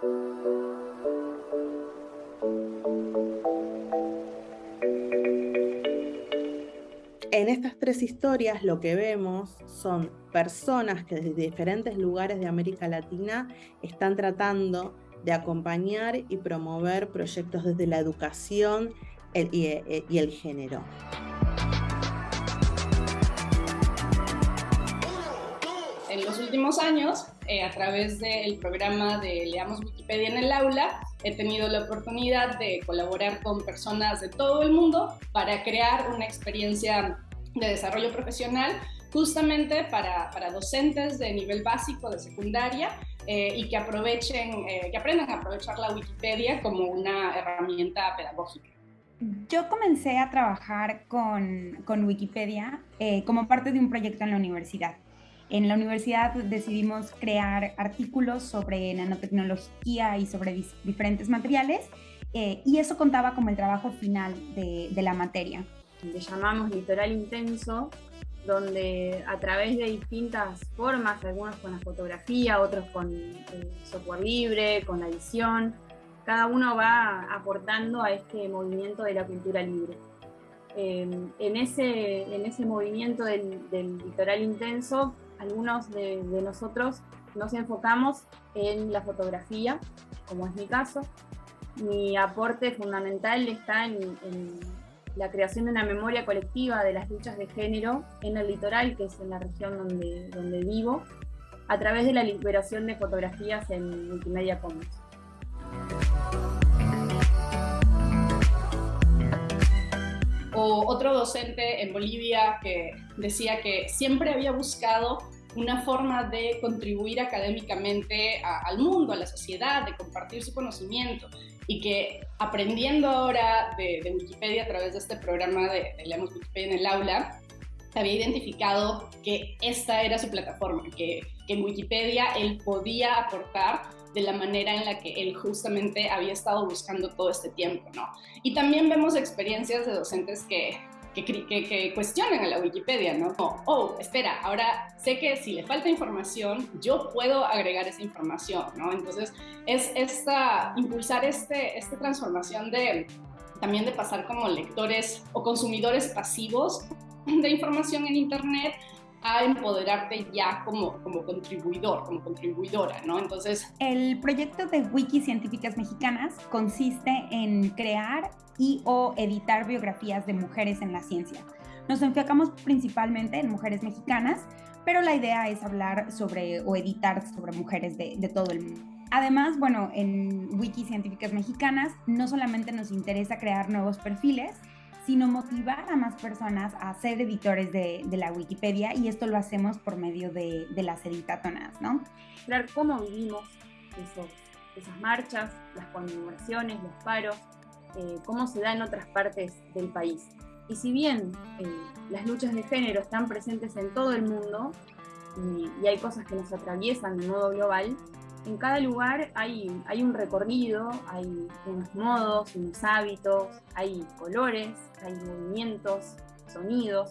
En estas tres historias lo que vemos son personas que desde diferentes lugares de América Latina están tratando de acompañar y promover proyectos desde la educación y, el género. En los últimos años, eh, a través del programa de Leamos Wikipedia en el aula, he tenido la oportunidad de colaborar con personas de todo el mundo para crear una experiencia de desarrollo profesional justamente para, para docentes de nivel básico de secundaria eh, y que aprovechen, eh, que aprendan a aprovechar la Wikipedia como una herramienta pedagógica. Yo comencé a trabajar con, con Wikipedia eh, como parte de un proyecto en la universidad. En la universidad decidimos crear artículos sobre nanotecnología y sobre diferentes materiales y eso contaba como el trabajo final de, de la materia. Le llamamos litoral intenso donde a través de distintas formas, algunos con la fotografía, otros con eh, software libre, con la edición, cada uno va aportando a este movimiento de la cultura libre. Em, en, ese, en ese movimiento del, litoral intenso, algunos de, nosotros nos enfocamos en la fotografía, como es mi caso. Mi aporte fundamental está en la creación de una memoria colectiva de las luchas de género en el litoral, que es en la región donde, donde vivo, a través de la liberación de fotografías en Wikimedia Commons. O otro docente en Bolivia que decía que siempre había buscado una forma de contribuir académicamente al mundo, a la sociedad, de compartir su conocimiento. Y que aprendiendo ahora de, Wikipedia a través de este programa de, Leemos Wikipedia en el aula, había identificado que esta era su plataforma, que en Wikipedia él podía aportar de la manera en la que él justamente había estado buscando todo este tiempo, ¿no? Y también vemos experiencias de docentes que que, cuestionen a la Wikipedia, ¿no? oh, espera, ahora sé que si le falta información, yo puedo agregar esa información, ¿no? Entonces, es esta, impulsar este, esta transformación de también de pasar como lectores o consumidores pasivos de información en Internet a empoderarte ya como, como contribuidor, como contribuidora, ¿no? Entonces... El proyecto de Wiki Científicas Mexicanas consiste en crear y o editar biografías de mujeres en la ciencia. Nos enfocamos principalmente en mujeres mexicanas, pero la idea es hablar sobre o editar sobre mujeres de, de todo el mundo. Además, bueno, en Wiki Científicas Mexicanas no solamente nos interesa crear nuevos perfiles, sino motivar a más personas a ser editores de, la Wikipedia y esto lo hacemos por medio de, las editatonas, ¿no? Cómo vivimos esas marchas, las conmemoraciones, los paros, eh, cómo se da en otras partes del país. Y si bien eh, las luchas de género están presentes en todo el mundo y hay cosas que nos atraviesan de modo global, en cada lugar hay, hay un recorrido, hay unos modos, unos hábitos, hay colores, hay movimientos, sonidos.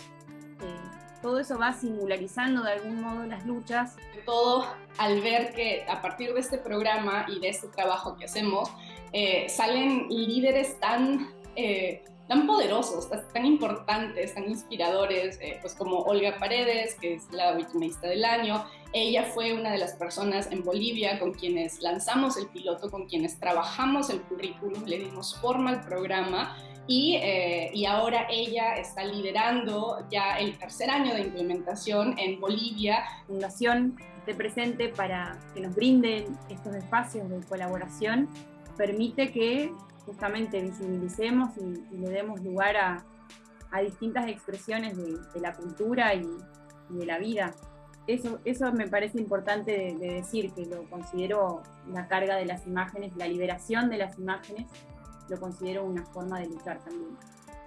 Eh, todo eso va singularizando de algún modo las luchas. Todo al ver que a partir de este programa y de este trabajo que hacemos, eh, salen líderes tan eh, tan poderosos, tan importantes, tan inspiradores, eh, pues como Olga Paredes, que es la Wikimedista del año. Ella fue una de las personas en Bolivia con quienes lanzamos el piloto, con quienes trabajamos el currículum, le dimos forma al programa y, eh, y, ahora ella está liderando ya el tercer año de implementación en Bolivia. Fundación de presente para que nos brinden estos espacios de colaboración permite que justamente visibilicemos y, le demos lugar a, distintas expresiones de, la cultura y, de la vida. Eso, eso me parece importante de, decir, que lo considero la carga de las imágenes, la liberación de las imágenes, lo considero una forma de luchar también.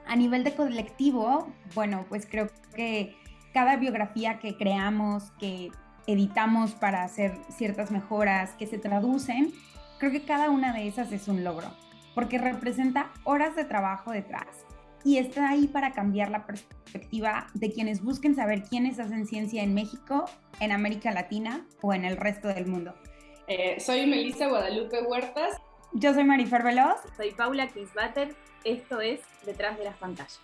A nivel de colectivo, bueno, pues creo que cada biografía que creamos, que editamos para hacer ciertas mejoras, que se traducen, creo que cada una de esas es un logro porque representa horas de trabajo detrás y está ahí para cambiar la perspectiva de quienes busquen saber quiénes hacen ciencia en México, en América Latina o en el resto del mundo. Eh, soy Melissa Guadalupe Huertas. Yo soy Marifer Veloz. Soy Paula Kingsbatter. Esto es Detrás de las Pantallas.